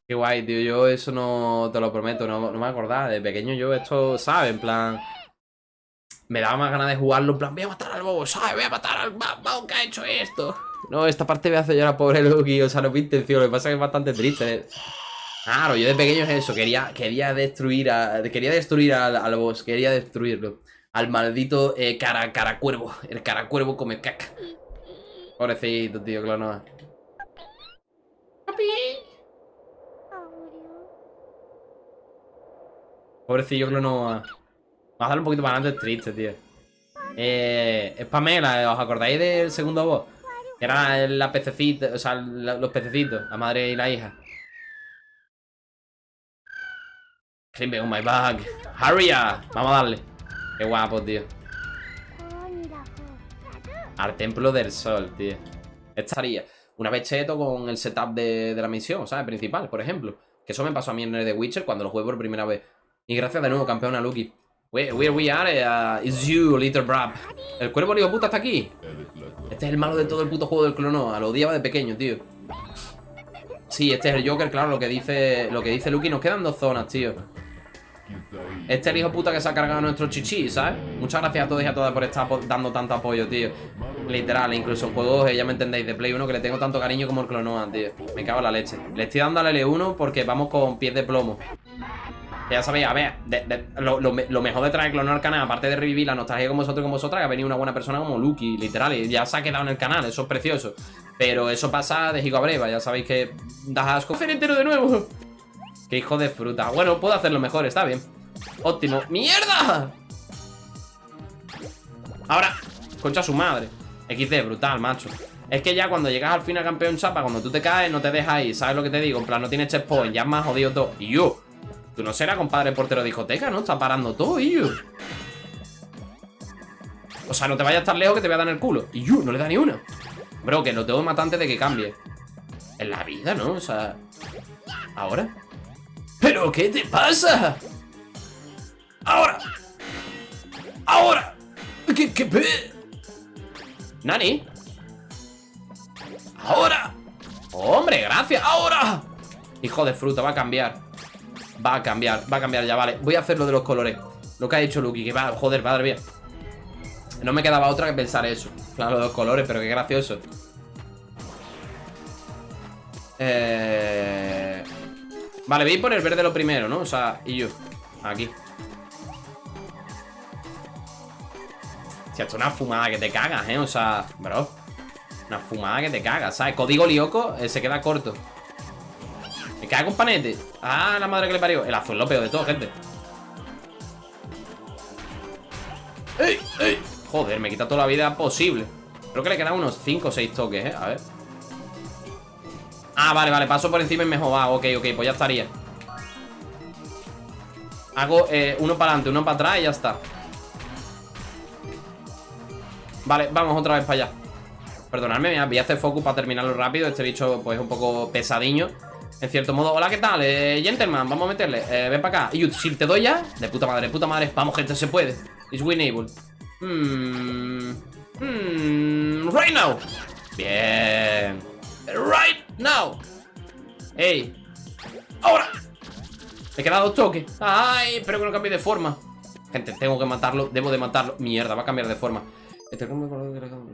Qué guay, tío. Yo eso no te lo prometo, no, me acordaba. De pequeño yo esto, ¿sabes? En plan... Me daba más ganas de jugarlo. En plan, voy a matar al bobo, ¿sabes? Voy a matar al bobo que ha hecho esto. No, esta parte me hace llorar, pobre Lucky. O sea, no mi intención. Lo que pasa es que es bastante triste. Claro, yo de pequeño es eso, quería, quería destruir a, quería destruir al, boss, quería destruirlo. Al maldito eh, cara, cara cuervo. El cara cuervo come caca. Pobrecito, tío, Clonoa. Papi. Pobrecillo Clonoa. Vamos a darle un poquito más adelante, es triste, tío. Eh, es Pamela, ¿os acordáis del segundo boss? Era la pececita, o sea, los pececitos, la madre y la hija. Climb on my bag. Hurry up. Vamos a darle. Qué guapo, tío. Al templo del sol, tío. Estaría una vez cheto con el setup de, la misión, ¿sabes? Principal, por ejemplo. Que eso me pasó a mí en de Witcher cuando lo jugué por primera vez. Y gracias de nuevo, campeona Lucky. Where, we are, uh, is you, little brab. El cuervo hijo puta está aquí. Este es el malo de todo el puto juego del clono. Lo odiaba de pequeño, tío. Sí, este es el Joker, claro, lo que dice lo que dice Lucky. Nos quedan dos zonas, tío. Este es el hijo puta que se ha cargado nuestro chichi, ¿sabes? Muchas gracias a todos y a todas por estar dando tanto apoyo, tío Literal, incluso juegos, eh, ya me entendéis, de Play 1 Que le tengo tanto cariño como el Clonoa, tío Me cago en la leche Le estoy dando al L1 porque vamos con pies de plomo ya sabéis, a ver, lo, mejor de traer clonar al canal, aparte de revivir la nostalgia con vosotros y con vosotras, que ha venido una buena persona como Lucky, literal, y ya se ha quedado en el canal, eso es precioso. Pero eso pasa de Gigo a breva, ya sabéis que das asco. entero de nuevo! ¡Qué hijo de fruta! Bueno, puedo hacerlo mejor, está bien. Óptimo. ¡Mierda! Ahora, concha su madre. XD, brutal, macho. Es que ya cuando llegas al final campeón chapa, cuando tú te caes, no te dejas ahí. ¿Sabes lo que te digo? En plan, no tienes checkpoint, ya es más jodido todo. Y yo. Tú no serás compadre portero de discoteca, ¿no? Está parando todo, y yo. O sea, no te vayas a estar lejos que te voy a dar en el culo. Y yo, no le da ni una. Bro, que lo tengo matante de que cambie. En la vida, ¿no? O sea... ¿Ahora? ¿Pero qué te pasa? ¡Ahora! ¡Ahora! ¿Qué, qué pe... ¿Nani? ¡Ahora! ¡Hombre, gracias! ¡Ahora! Hijo de fruta, va a cambiar Va a cambiar, va a cambiar ya, vale Voy a hacer lo de los colores Lo que ha dicho Lucky, que va, joder, madre mía No me quedaba otra que pensar eso Claro, los colores, pero qué gracioso Eh... Vale, voy a por el verde lo primero, ¿no? O sea, y yo Aquí Se ha hecho una fumada que te cagas, ¿eh? O sea, bro Una fumada que te cagas, ¿sabes? Código lioco eh, se queda corto Me cago un panete Ah, la madre que le parió El azul lo peor de todo, gente ¡Ey! ¡Ey! Joder, me quita toda la vida posible Creo que le quedan unos 5 o 6 toques, ¿eh? A ver Ah, vale, vale, paso por encima y me joda Ok, ok, pues ya estaría. Hago eh, uno para adelante, uno para atrás y ya está. Vale, vamos otra vez para allá. Perdonadme, voy a hacer focus para terminarlo rápido. Este bicho pues es un poco pesadiño En cierto modo, hola, ¿qué tal? Eh, gentleman, vamos a meterle eh, Ven para acá, y si te doy ya De puta madre, puta madre, vamos gente, se puede. It's winnable Hmm Hmm Right now Bien. Right now. Ey. Ahora. Me he quedado toque Ay, espero que no cambie de forma. Gente, tengo que matarlo, debo de matarlo. Mierda, va a cambiar de forma. Este agregado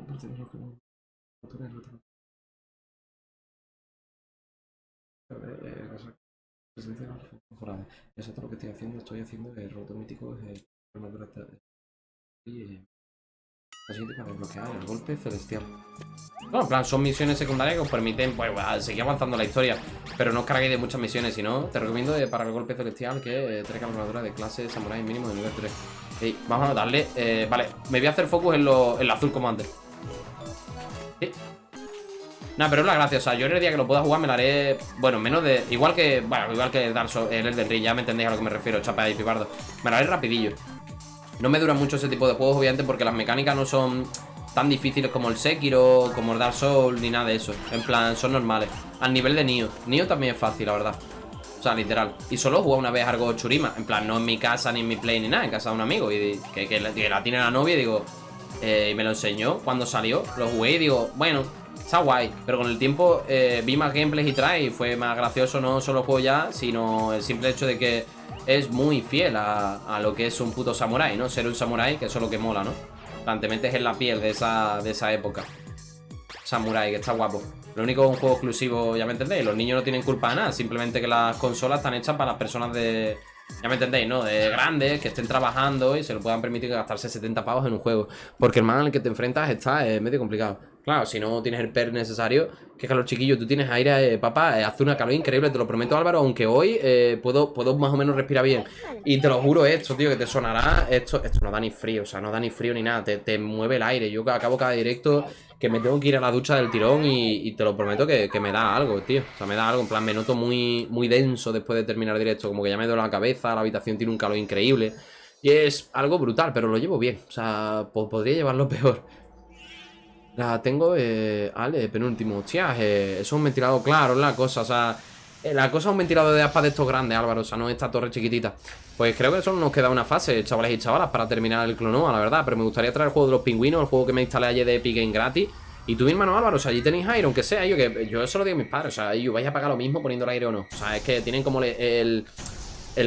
Exacto lo que estoy haciendo, estoy haciendo el roto mítico es y para desbloquear el golpe celestial. No, en plan, son misiones secundarias que os permiten pues, seguir avanzando la historia. Pero no os carguéis de muchas misiones, si no, te recomiendo para el golpe celestial que traiga armadura de clase samurai mínimo de nivel 3 vamos a darle. Eh, vale, me voy a hacer focus en, lo, en azul commander. ¿Sí? Nada, pero es la gracia, o sea, yo en el día que lo pueda jugar me la haré, bueno, menos de, igual que, bueno, igual que Dark el Elden Ring, ya me entendéis a lo que me refiero, chapa y pibardo, me la haré rapidillo. No me dura mucho ese tipo de juegos, obviamente, porque las mecánicas no son tan difíciles como el Sekiro, como el Dark Souls, ni nada de eso, en plan, son normales, al nivel de Nioh, Nioh también es fácil, la verdad. O sea, literal. Y solo jugué una vez algo churima. En plan, no en mi casa, ni en mi play, ni nada. En casa de un amigo. Y que, la, tiene la novia y digo... Eh, y me lo enseñó cuando salió. Lo jugué y digo, bueno, está guay. Pero con el tiempo eh, vi más gameplays y trae y fue más gracioso no solo juego ya, sino el simple hecho de que es muy fiel a, lo que es un puto samurai, ¿no? Ser un samurai, que eso es lo que mola, ¿no? Plan, te metes en la piel de esa, de esa época. Samurai, que está guapo. Lo único es un juego exclusivo, ya me entendéis. Los niños no tienen culpa de nada. Simplemente que las consolas están hechas para las personas de... Ya me entendéis, ¿no? De grandes, que estén trabajando y se lo puedan permitir gastarse 70 pavos en un juego. Porque el man al que te enfrentas está es medio complicado. Claro, si no tienes el per necesario, que es que los chiquillos, tú tienes aire, eh, papá, eh, hace una calor increíble, te lo prometo Álvaro, aunque hoy eh, puedo, puedo más o menos respirar bien. Y te lo juro esto, tío, que te sonará, esto, esto no da ni frío, o sea, no da ni frío ni nada, te, te mueve el aire. Yo acabo cada directo que me tengo que ir a la ducha del tirón y, te lo prometo que, me da algo, tío. O sea, me da algo, en plan, me noto muy, muy denso después de terminar el directo, como que ya me duele la cabeza, la habitación tiene un calor increíble. Y es algo brutal, pero lo llevo bien, o sea, podría llevarlo peor. La tengo, eh, Ale, penúltimo. Hostia, eh, eso es un ventilador claro, la cosa, o sea... Eh, la cosa es un ventilador de aspas de estos grandes, Álvaro, o sea, no esta torre chiquitita. Pues creo que solo nos queda una fase, chavales y chavalas, para terminar el Clonoa, la verdad. Pero me gustaría traer el juego de los pingüinos, el juego que me instalé ayer de Epic Game gratis. Y tú, mi hermano Álvaro, o sea, allí tenéis aire, aunque sea, yo que yo eso lo digo a mis padres, o sea, yo vais a pagar lo mismo poniendo el aire o no. O sea, es que tienen como el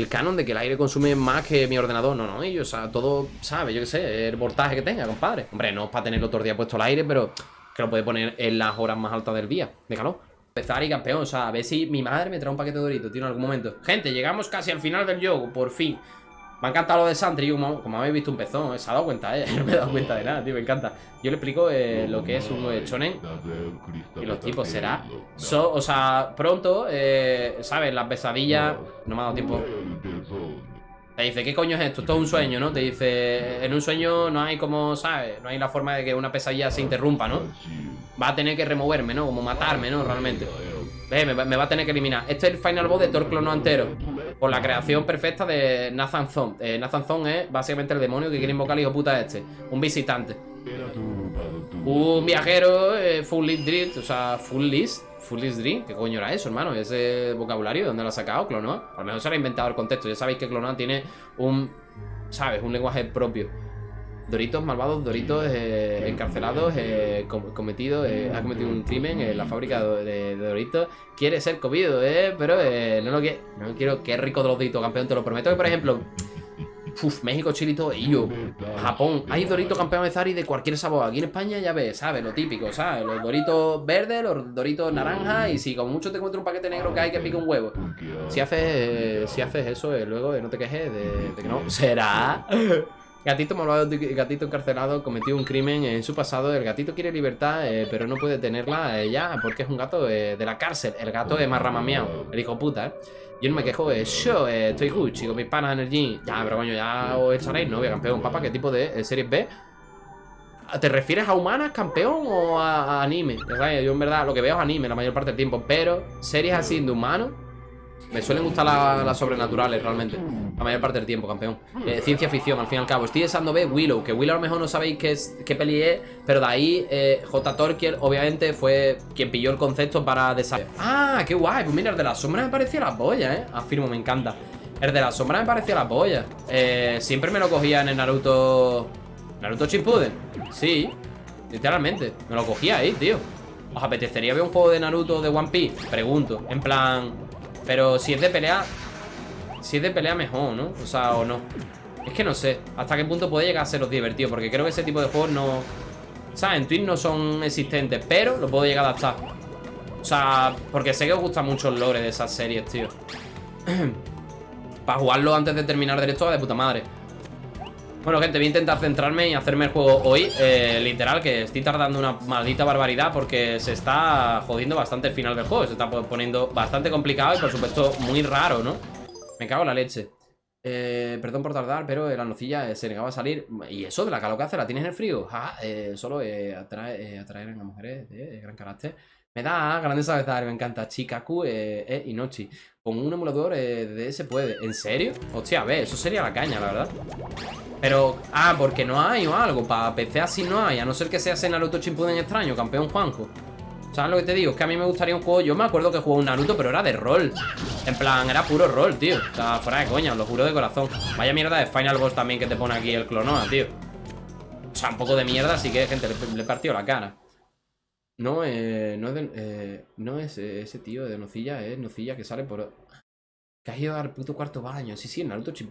canon de que el aire consume más que mi ordenador. No, no, ellos, o sea, todo, ¿sabes? Yo qué sé, el voltaje que tenga, compadre. Hombre, no es para tenerlo todo el día puesto el aire, pero que lo puede poner en las horas más altas del día, de calor. Empezar y campeón, o sea, a ver si mi madre me trae un paquete de doritos, tío, en algún momento. Gente, llegamos casi al final del juego, por fin. Me ha encantado lo de Santry, como, como habéis visto un pezón, se ha dado cuenta, eh, no me he dado cuenta de nada, tío, me encanta. Yo le explico eh, lo que es un eh, chonen y los tipos será. o sea, pronto, eh, ¿sabes? Las pesadillas, no me ha dado tiempo. Te dice, ¿qué coño es esto? Esto es un sueño, ¿no? Te dice, en un sueño no hay como, ¿sabes? No hay la forma de que una pesadilla se interrumpa, ¿no? Va a tener que removerme, ¿no? Como matarme, ¿no? Realmente. Ve, me, va a tener que eliminar. Este es el final boss de Thor Clono Antero. Por la creación perfecta de Nathan Zon. Eh, Nathan Zon es básicamente el demonio que quiere invocar al hijo puta este. Un visitante. Un viajero eh, full list drift, o sea, full list, full list. ¿Qué coño era eso, hermano? Ese vocabulario, ¿de dónde lo ha sacado Clonoa? A lo mejor se lo ha inventado el contexto. Ya sabéis que Clonoa tiene un, ¿sabes? Un lenguaje propio. Doritos malvados, Doritos eh, encarcelados, eh, com- cometido, eh, ha cometido un crimen en la fábrica de, Doritos. Quiere ser comido, eh, pero no lo que no quiero. Qué rico de los Doritos, campeón, te lo prometo. Que por ejemplo, uf, México, Chile y todo, Japón, hay Doritos campeón de Zari de cualquier sabor. Aquí en España ya ves, ¿sabes? Lo típico, ¿sabes? Los Doritos verdes, los Doritos naranja, y si como mucho te encuentras un paquete negro que hay que pica un huevo. Si haces, si haces eso, luego no te quejes de, de que no. ¿Será? Gatito malvado, gatito encarcelado, cometió un crimen en su pasado. El gatito quiere libertad, eh, pero no puede tenerla eh, ya porque es un gato eh, de la cárcel. El gato es más ramameado, el hijo puta, ¿eh? Yo no me quejo, yo estoy Gucci con mis panas en el gym. Ya, pero coño, ya os echaréis novia, campeón. Papá, ¿qué tipo de series B? ¿Te refieres a humanas, campeón, o a, anime? Yo en verdad lo que veo es anime la mayor parte del tiempo, pero series así de humanos me suelen gustar la- las sobrenaturales realmente. La mayor parte del tiempo, campeón. Eh, ciencia ficción, al fin y al cabo. Estoy deseando ver Willow, que Willow a lo mejor no sabéis qué, es, qué peli es, pero de ahí eh, J. Obviamente, fue quien pilló el concepto para desarrollar. ¡Ah, qué guay! Pues mira, el de la sombra me parecía la polla, ¿eh? Afirmo, me encanta. El de la sombra me parecía la polla. Eh, siempre me lo cogía en el Naruto... ¿Naruto Shippuden? Sí, literalmente. Me lo cogía ahí, tío. ¿Os apetecería ver un juego de Naruto de One Piece? Pregunto. En plan... Pero si es de pelea Si es de pelea mejor, ¿no? O sea, o no. Es que no sé Hasta qué punto puede llegar a seros divertido Porque creo que ese tipo de juegos no O sea, en Twitch no son existentes Pero lo puedo llegar a adaptar. O sea, porque sé que os gusta mucho el lore de esas series, tío. Para jugarlo antes de terminar directo va de puta madre bueno, gente, voy a intentar centrarme y hacerme el juego hoy eh, Literal, que estoy tardando una maldita barbaridad Porque se está jodiendo bastante el final del juego Se está poniendo bastante complicado y por supuesto muy raro, ¿no? Me cago en la leche eh, Perdón por tardar, pero la nocilla eh, se negaba a salir ¿Y eso de la hace? ¿La tienes en el frío? Eh, solo atrae, atraer a mujeres de, gran carácter me da grandes avezar, me encanta Chikaku eh, eh, y Nochi Con un emulador eh, de se puede. ¿En serio? Hostia, a ver, eso sería la caña, la verdad. Pero, ah, porque no hay o algo. Para PC así no hay, a no ser que sea ese Naruto Shippuden extraño, campeón Juanjo. ¿Sabes lo que te digo? Es que a mí me gustaría un juego Yo me acuerdo que jugué un Naruto, pero era de rol. En plan, era puro rol, tío. O fuera de coña, os lo juro de corazón. Vaya mierda de Final Boss también que te pone aquí el Clonoa, tío. O sea, un poco de mierda Así que, gente, le, le partió la cara No, eh, no es, de- eh, no es eh, ese tío de Nocilla Es Nocilla que sale por... Que has ido al puto cuarto baño. Sí, sí, Naruto Chi-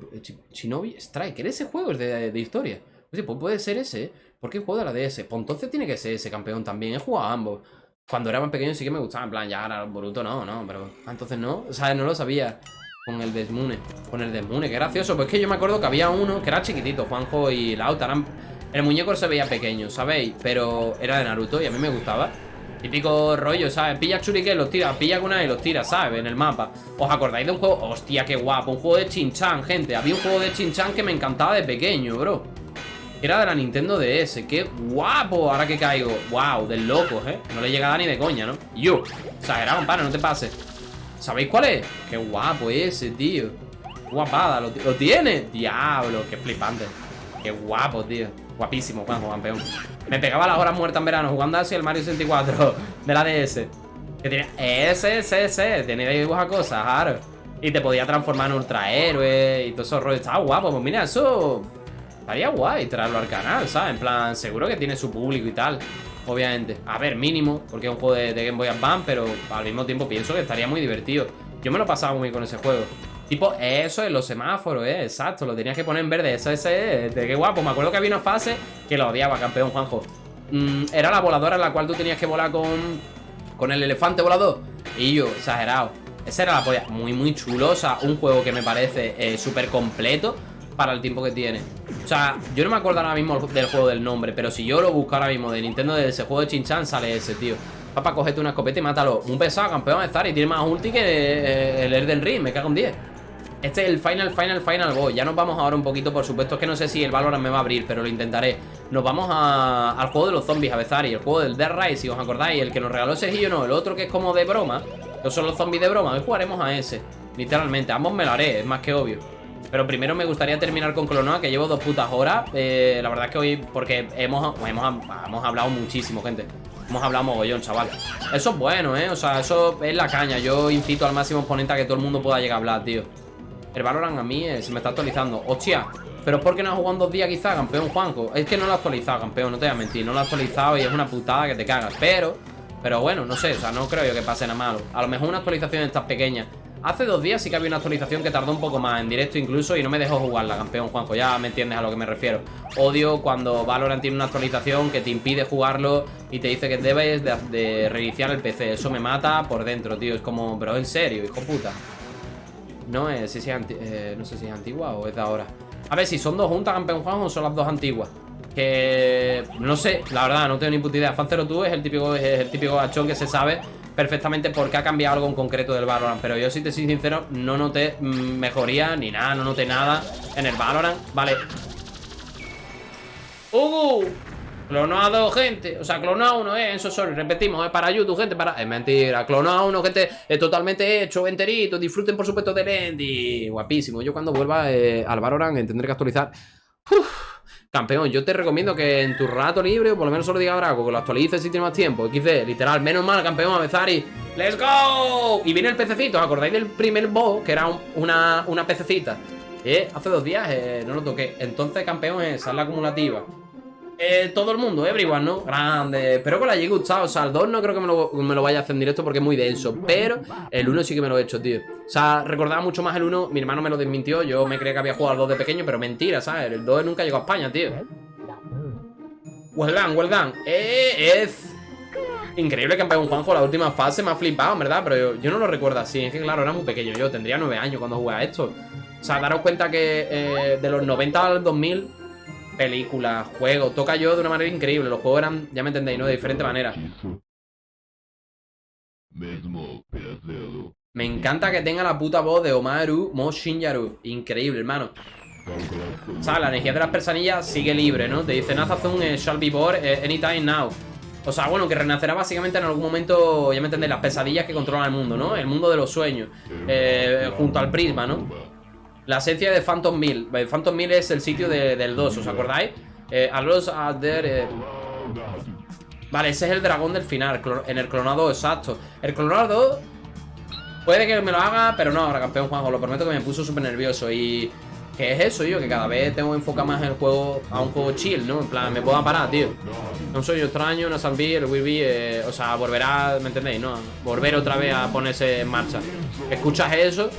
Shinobi Strike. Ese juego es de, de historia. Pues puede ser ese, ¿eh? Porque juego de la DS. Pues entonces tiene que ser ese campeón también. He jugado a ambos. Cuando era más pequeño sí que me gustaba. En plan, ya ahora Boruto no, no. Pero ah, entonces no. O sea, no lo sabía. Con el Desmune. Con el Desmune. Qué gracioso. Pues es que yo me acuerdo que había uno que era chiquitito. Juanjo y Lauta. eran- El muñeco se veía pequeño, ¿sabéis? Pero era de Naruto y a mí me gustaba. Típico rollo, ¿sabes? Pilla Shuriken, los tira, pilla Kunai y los tira, ¿sabes? En el mapa. ¿Os acordáis de un juego? Hostia, qué guapo. Un juego de Chinchan, gente. Había un juego de Chinchan que me encantaba de pequeño, bro. Era de la Nintendo DS. ¡Qué guapo! Ahora que caigo. ¡Wow! Del locos, ¿eh? No le llegaba ni de coña, ¿no? Yo. Exagerado, compadre, no te pases. ¿Sabéis cuál es? ¡Qué guapo ese, tío! Guapada, ¿lo, lo tiene? Diablo, qué flipante. Qué guapo, tío. Guapísimo, Juanjo, campeón. Me pegaba las horas muertas en verano jugando así el Mario 64 de la DS. Que tenía ese, ese, ese. Tenía dibujar cosas, claro. Y te podía transformar en ultrahéroe y todo eso rollo. Estaba guapo. Pues mira, eso. Estaría guay traerlo al canal, ¿sabes? En plan, seguro que tiene su público y tal. Obviamente. A ver, mínimo, porque es un juego de, Game Boy Advance, pero al mismo tiempo pienso que estaría muy divertido. Yo me lo pasaba muy con ese juego. Tipo, eso en los semáforos, eh, exacto, lo tenías que poner en verde, eso, ese, de qué guapo. Me acuerdo que había una fase que lo odiaba, campeón Juanjo. Mm, era la voladora en la cual tú tenías que volar con, con el elefante volador. Y yo, exagerado. Esa era la polla. Muy, muy chulo. O sea, un juego que me parece eh, súper completo para el tiempo que tiene. O sea, yo no me acuerdo ahora mismo del juego del nombre, pero si yo lo busco ahora mismo de Nintendo de ese juego de Chinchan, sale ese, tío. Papá, cógete una escopeta y mátalo. Un pesado, campeón de estar y tiene más ulti que eh, el Elden Ring, me cago en 10. Este es el final, final, final boss. Ya nos vamos ahora un poquito, por supuesto. Es que no sé si el Valorant me va a abrir, pero lo intentaré. Nos vamos a- al juego de los zombies, a Bezari. El juego del Dead Rise, si os acordáis. El que nos regaló Sergio, no. El otro que es como de broma. No son los zombies de broma. Hoy jugaremos a ese. Literalmente. Ambos me lo haré, es más que obvio. Pero primero me gustaría terminar con Clonoa, que llevo dos putas horas. Eh, la verdad es que hoy, porque hemos, hemos, hemos hablado muchísimo, gente. Hemos hablado mogollón, chaval. Eso es bueno, ¿eh? O sea, eso es la caña. Yo incito al máximo oponente a que todo el mundo pueda llegar a hablar, tío. El Valorant a mí eh, se me está actualizando. Hostia, pero es porque no ha jugado dos días quizá, campeón Juanjo. Es que no lo ha actualizado, campeón, no te voy a mentir. No lo ha actualizado y es una putada que te cagas. Pero, pero bueno, no sé, o sea, no creo yo que pase nada malo. A lo mejor una actualización de estas pequeñas Hace dos días sí que había una actualización que tardó un poco más en directo incluso y no me dejó jugarla, campeón Juanjo, ya me entiendes a lo que me refiero. Odio cuando Valorant tiene una actualización que te impide jugarlo y te dice que debes de, reiniciar el PC. Eso me mata por dentro, tío. Es como, pero en serio, hijo puta. No, es, si eh, no sé si es antigua o es de ahora. A ver, si son dos juntas, campeón Juanjo, o son las dos antiguas. Que no sé, la verdad, no tengo ni puta idea. Fan02 es el típico, es el típico gachón que se sabe perfectamente por qué ha cambiado algo en concreto del Valorant Pero yo si te soy sincero, no noté mejoría ni nada, no noté nada en el Valorant Vale ¡Ugu! Clonado, gente. O sea, clonado uno, eh. Eso sorry, repetimos, eh. Para YouTube, gente. Para. Es mentira. Clonado uno, gente. Es totalmente hecho, enterito. Disfruten, por supuesto, del Endy. Guapísimo. Yo cuando vuelva eh, al Valorant tendré que actualizar. Uf. Campeón, yo te recomiendo que en tu rato libre, o por lo menos solo diga Draco, que lo actualices si tienes más tiempo. XD, literal, menos mal, campeón, Avezari. ¡Let's go! Y viene el pececito, ¿os acordáis del primer boss? Que era una, una pececita. Eh, hace dos días eh, no lo toqué. Entonces, campeón, es la acumulativa. Eh, todo el mundo, everyone, ¿no? Grande. Pero con la G gustado. O sea, el 2 no creo que me lo, vaya a hacer en directo porque es muy denso. Pero el 1 sí que me lo he hecho, tío. O sea, recordaba mucho más el 1. Mi hermano me lo desmintió. Yo me creía que había jugado al 2 de pequeño, pero mentira, ¿sabes? El 2 nunca llegó a España, tío. Well done, well done. Eh, es. Increíble que un Juanjo la última fase me ha flipado, verdad, pero yo, no lo recuerdo así. Es que, claro, era muy pequeño. Yo tendría 9 años cuando jugué a esto. O sea, daros cuenta que eh, de los 90 al 2000 películas, juegos, toca yo de una manera increíble. Los juegos eran, ya me entendéis, ¿no? De diferente manera. Me encanta que tenga la puta voz de Omaru Mo Shinjaru. Increíble, hermano. O sea, la energía de las persanillas sigue libre, ¿no? Te dice Nazazun eh, shall be born eh, anytime now. O sea, bueno, que renacerá básicamente en algún momento, ya me entendéis, las pesadillas que controlan el mundo, ¿no? El mundo de los sueños. Eh, junto al prisma, ¿no? La esencia de Phantom Mill. Phantom Mill es el sitio del 2, ¿os acordáis? Eh, a eh. Vale, ese es el dragón del final. En el clonado, exacto. El clonado. Puede que me lo haga, pero no, ahora campeón Juanjo. Lo prometo que me puso súper nervioso. Y. ¿Qué es eso, yo? Que cada vez tengo que enfocar más el juego a un juego chill, ¿no? En plan, me puedo parar, tío. No soy extraño, no salví, el Will eh, o sea, volverá, ¿me entendéis? No, volver otra vez a ponerse en marcha. Escuchas eso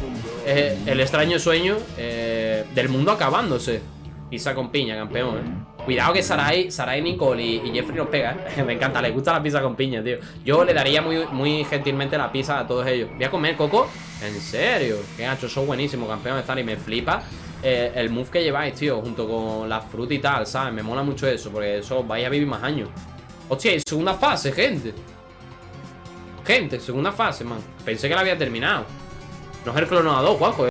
es el extraño sueño eh, del mundo acabándose. Pizza con piña, campeón, ¿eh? Cuidado que Sarai, Sarai Nicole y, Jeffrey nos pega, ¿eh? Me encanta, le gusta la pizza con piña, tío. Yo le daría muy, muy gentilmente la pizza a todos ellos. Voy a comer, Coco. ¿En serio? Qué gacho, son buenísimo, campeón de Zari. Me flipa eh, el move que lleváis, tío, junto con la fruta y tal, ¿sabes? Me mola mucho eso, porque eso vais a vivir más años. Hostia, segunda fase, gente. Gente, segunda fase, man. Pensé que la había terminado. No es el clonador, Juanjo.